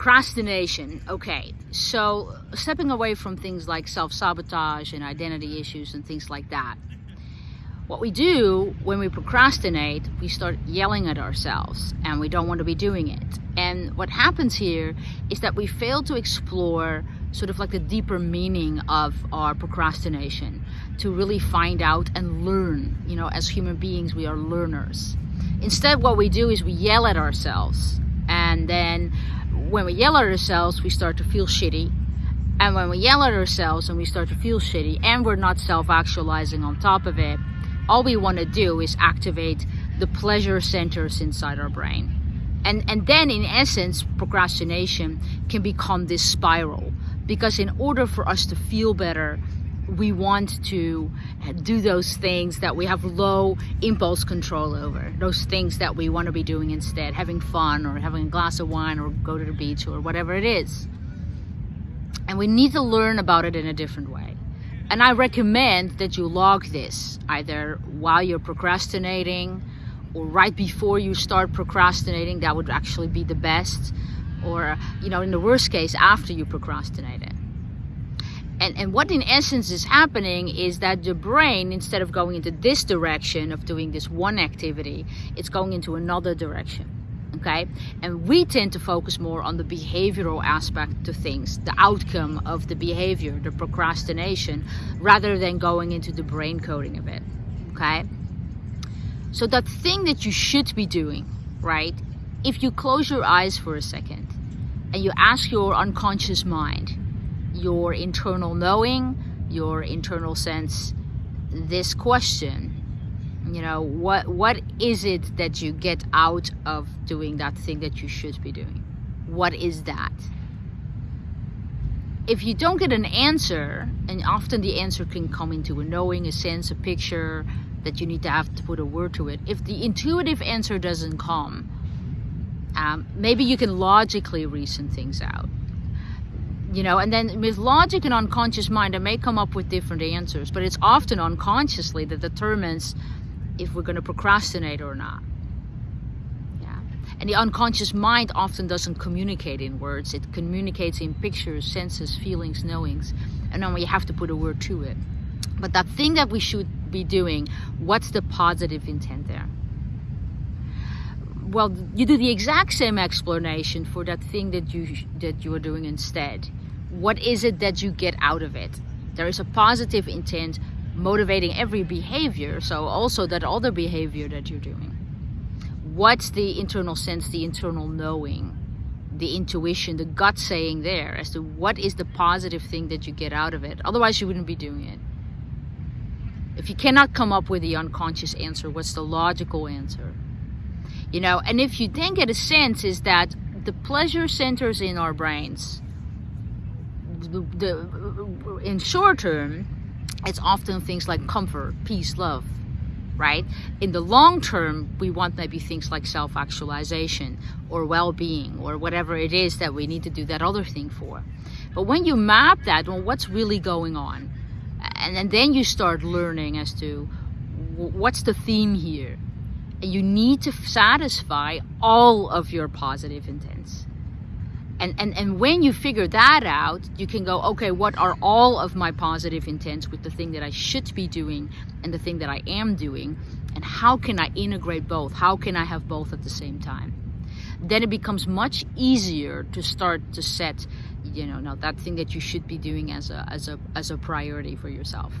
procrastination. Okay, so stepping away from things like self-sabotage and identity issues and things like that. What we do when we procrastinate, we start yelling at ourselves and we don't want to be doing it. And what happens here is that we fail to explore sort of like the deeper meaning of our procrastination to really find out and learn. You know, as human beings, we are learners. Instead, what we do is we yell at ourselves and then when we yell at ourselves, we start to feel shitty. And when we yell at ourselves and we start to feel shitty and we're not self-actualizing on top of it, all we want to do is activate the pleasure centers inside our brain. And, and then in essence, procrastination can become this spiral because in order for us to feel better, we want to do those things that we have low impulse control over those things that we want to be doing instead having fun or having a glass of wine or go to the beach or whatever it is. And we need to learn about it in a different way. And I recommend that you log this either while you're procrastinating or right before you start procrastinating that would actually be the best. Or you know in the worst case after you procrastinate it and, and what in essence is happening is that the brain, instead of going into this direction of doing this one activity, it's going into another direction. Okay, and we tend to focus more on the behavioral aspect to things, the outcome of the behavior, the procrastination, rather than going into the brain coding of it. Okay, so that thing that you should be doing, right? If you close your eyes for a second and you ask your unconscious mind, your internal knowing, your internal sense, this question. You know, what what is it that you get out of doing that thing that you should be doing? What is that? If you don't get an answer, and often the answer can come into a knowing, a sense, a picture that you need to have to put a word to it. If the intuitive answer doesn't come, um, maybe you can logically reason things out you know and then with logic and unconscious mind i may come up with different answers but it's often unconsciously that determines if we're going to procrastinate or not. Yeah. And the unconscious mind often doesn't communicate in words. It communicates in pictures senses feelings knowings. And then we have to put a word to it. But that thing that we should be doing what's the positive intent there well you do the exact same explanation for that thing that you that you are doing instead. What is it that you get out of it? There is a positive intent motivating every behavior so also that other behavior that you're doing. What's the internal sense the internal knowing the intuition the gut saying there as to what is the positive thing that you get out of it? Otherwise you wouldn't be doing it. If you cannot come up with the unconscious answer what's the logical answer you know and if you then get a sense is that the pleasure centers in our brains the, the in short term it's often things like comfort peace love right? In the long term we want maybe things like self-actualization or well-being or whatever it is that we need to do that other thing for. But when you map that well what's really going on? And, and then you start learning as to what's the theme here you need to satisfy all of your positive intents and, and, and when you figure that out, you can go, okay, what are all of my positive intents with the thing that I should be doing and the thing that I am doing? And how can I integrate both? How can I have both at the same time? Then it becomes much easier to start to set, you know, now that thing that you should be doing as a, as a, as a priority for yourself.